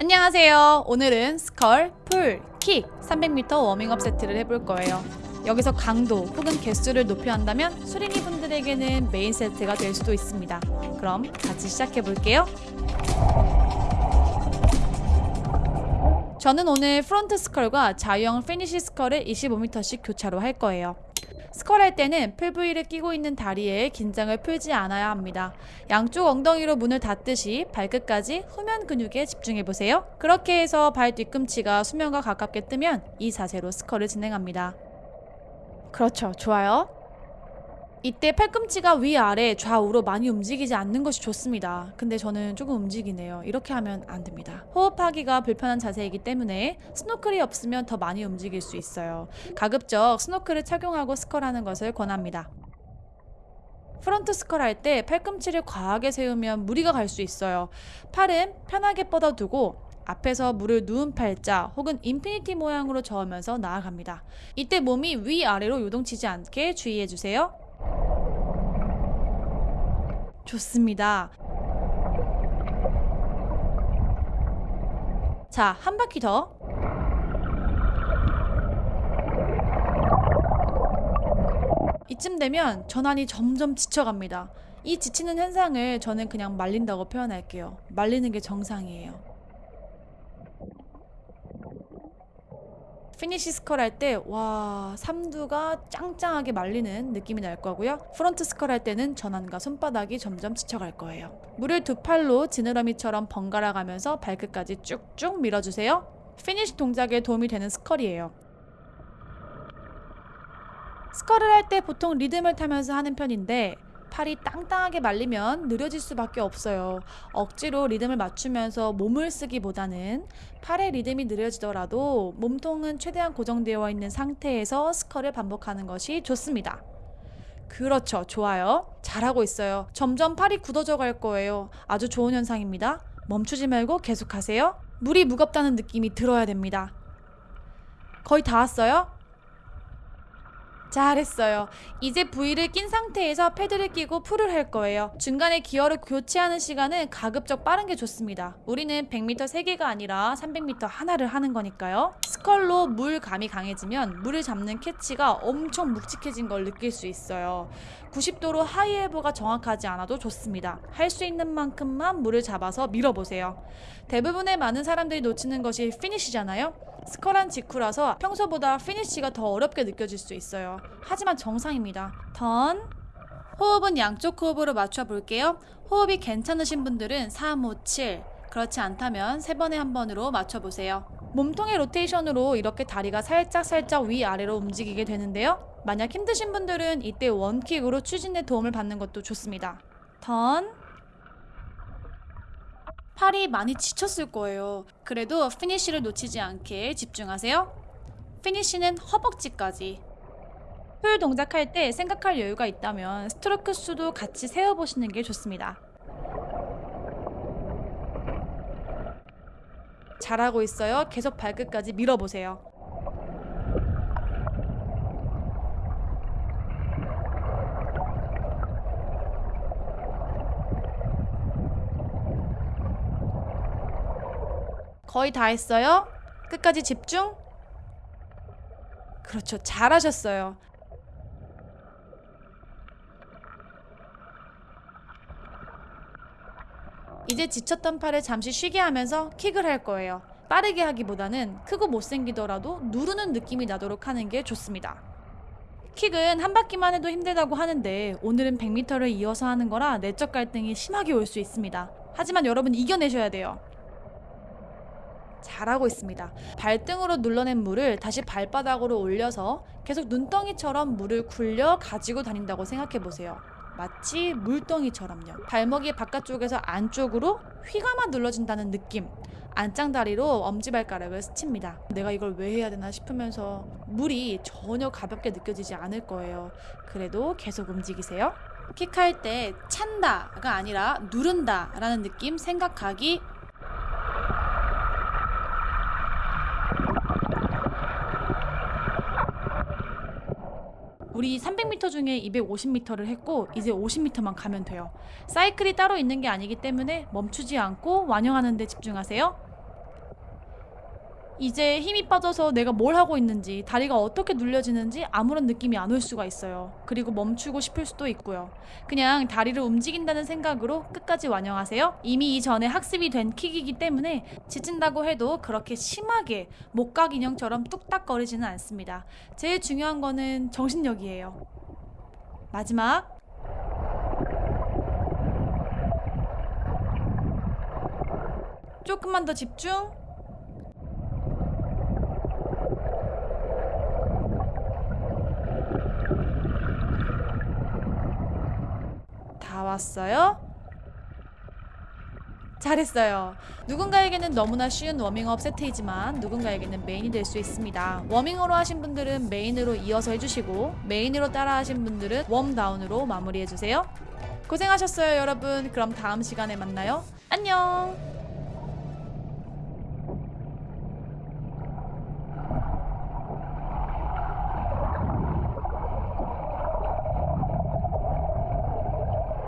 안녕하세요. 오늘은 scull, pull, 킥 300m 워밍업 세트를 해볼 거예요. 여기서 강도 혹은 개수를 높여 한다면 수린이 분들에게는 메인 세트가 될 수도 있습니다. 그럼 같이 시작해 볼게요. 저는 오늘 front scull과 자유형 피니시 scull을 25m씩 교차로 할 거예요. scull 할 때는 pull buoy를 끼고 있는 다리에 긴장을 풀지 않아야 합니다. 양쪽 엉덩이로 문을 닫듯이 발끝까지 후면 근육에 집중해 보세요. 그렇게 해서 발 뒤꿈치가 수면과 가깝게 뜨면 이 자세로 스컬을 진행합니다. 그렇죠. 좋아요. 이때 팔꿈치가 위아래 좌우로 많이 움직이지 않는 것이 좋습니다. 근데 저는 조금 움직이네요. 이렇게 하면 안 됩니다. 호흡하기가 불편한 자세이기 때문에 스노클이 없으면 더 많이 움직일 수 있어요. 가급적 스노클을 착용하고 스컬하는 것을 권합니다. front scull 할 때 팔꿈치를 과하게 세우면 무리가 갈 수 있어요. 팔은 편하게 뻗어두고 앞에서 물을 누운 팔자 혹은 infinity 모양으로 저으면서 나아갑니다. 이때 몸이 위아래로 요동치지 않게 주의해주세요. 좋습니다. 자, 한 바퀴 더. 이쯤 되면 전완이 점점 지쳐갑니다. 이 지치는 현상을 저는 그냥 말린다고 표현할게요. 말리는 게 정상이에요. 피니시 scull 할 때 와 삼두가 짱짱하게 말리는 느낌이 날 거고요. front scull 할 때는 전완과 손바닥이 점점 지쳐갈 거예요. 물을 두 팔로 지느러미처럼 번갈아 가면서 발끝까지 쭉쭉 밀어주세요. 피니시 동작에 도움이 되는 scull이에요. 스컬을 할 때 보통 리듬을 타면서 하는 편인데 팔이 땅땅하게 말리면 느려질 수밖에 없어요. 억지로 리듬을 맞추면서 몸을 쓰기보다는 팔의 리듬이 느려지더라도 몸통은 최대한 고정되어 있는 상태에서 스컬을 반복하는 것이 좋습니다. 그렇죠. 좋아요. 잘하고 있어요. 점점 팔이 굳어져 갈 거예요. 아주 좋은 현상입니다. 멈추지 말고 계속하세요. 물이 무겁다는 느낌이 들어야 됩니다. 거의 다 왔어요? 잘했어요. 이제 부위를 낀 상태에서 패드를 끼고 풀을 할 거예요. 중간에 기어를 교체하는 시간은 가급적 빠른 게 좋습니다. 우리는 100m 3개가 아니라 300m 하나를 하는 거니까요. 스컬로 물 감이 강해지면 물을 잡는 캐치가 엄청 묵직해진 걸 느낄 수 있어요. 90도로 하이에버가 정확하지 않아도 좋습니다. 할 수 있는 만큼만 물을 잡아서 밀어보세요. 대부분의 많은 사람들이 놓치는 것이 피니시잖아요. scull한 직후라서 평소보다 피니쉬가 더 어렵게 느껴질 수 있어요. 하지만 정상입니다. 턴. 호흡은 양쪽 호흡으로 맞춰 볼게요. 호흡이 괜찮으신 분들은 3, 5, 7. 그렇지 않다면 세 번에 한 번으로 맞춰 보세요. 몸통의 로테이션으로 이렇게 다리가 살짝 살짝 위아래로 움직이게 되는데요. 만약 힘드신 분들은 이때 one kick으로 추진에 도움을 받는 것도 좋습니다. 턴. 팔이 많이 지쳤을 거예요. 그래도 피니쉬를 놓치지 않게 집중하세요. 피니쉬는 허벅지까지. pull 동작할 때 생각할 여유가 있다면 스트로크 수도 같이 세어보시는 게 좋습니다. 잘하고 있어요. 계속 발끝까지 밀어보세요. 거의 다 했어요. 끝까지 집중. 그렇죠. 잘하셨어요. 이제 지쳤던 팔을 잠시 쉬게 하면서 킥을 할 거예요. 빠르게 하기보다는 크고 못생기더라도 누르는 느낌이 나도록 하는 게 좋습니다. 킥은 한 바퀴만 해도 힘들다고 하는데 오늘은 100m를 이어서 하는 거라 내적 갈등이 심하게 올 수 있습니다. 하지만 여러분 이겨내셔야 돼요. 잘하고 있습니다. 발등으로 눌러낸 물을 다시 발바닥으로 올려서 계속 눈덩이처럼 물을 굴려 가지고 다닌다고 생각해 보세요. 마치 물덩이처럼요. 발목이 바깥쪽에서 안쪽으로 휘감아 눌러진다는 느낌. 안짱다리로 엄지발가락을 스칩니다. 내가 이걸 왜 해야 되나 싶으면서 물이 전혀 가볍게 느껴지지 않을 거예요. 그래도 계속 움직이세요. 킥할 때 찬다가 아니라 누른다 라는 느낌 생각하기 우리 300m 중에 250m를 했고 이제 50m만 가면 돼요. 사이클이 따로 있는 게 아니기 때문에 멈추지 않고 완영하는 데 집중하세요. 이제 힘이 빠져서 내가 뭘 하고 있는지, 다리가 어떻게 눌려지는지 아무런 느낌이 안 올 수가 있어요. 그리고 멈추고 싶을 수도 있고요. 그냥 다리를 움직인다는 생각으로 끝까지 완영하세요. 이미 이전에 학습이 된 킥이기 때문에 지친다고 해도 그렇게 심하게 목각 인형처럼 뚝딱거리지는 않습니다. 제일 중요한 거는 정신력이에요. 마지막. 조금만 더 집중. 다 왔어요? 잘했어요. 누군가에게는 너무나 쉬운 워밍업 세트이지만 누군가에게는 main이 될 수 있습니다. warming으로 하신 분들은 main으로 이어서 해주시고 main으로 따라 하신 분들은 warm down으로 마무리해주세요. 고생하셨어요, 여러분. 그럼 다음 시간에 만나요. 안녕!